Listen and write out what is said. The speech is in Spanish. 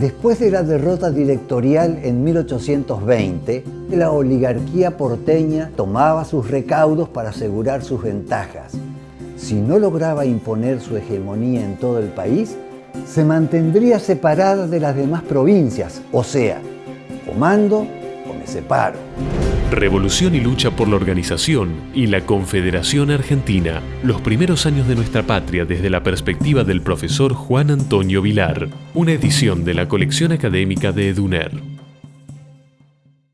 Después de la derrota directorial en 1820, la oligarquía porteña tomaba sus recaudos para asegurar sus ventajas. Si no lograba imponer su hegemonía en todo el país, se mantendría separada de las demás provincias, o sea, comando o me separo. Revolución y lucha por la organización y la Confederación Argentina, los primeros años de nuestra patria desde la perspectiva del profesor Juan Antonio Vilar, una edición de la colección académica de EDUNER.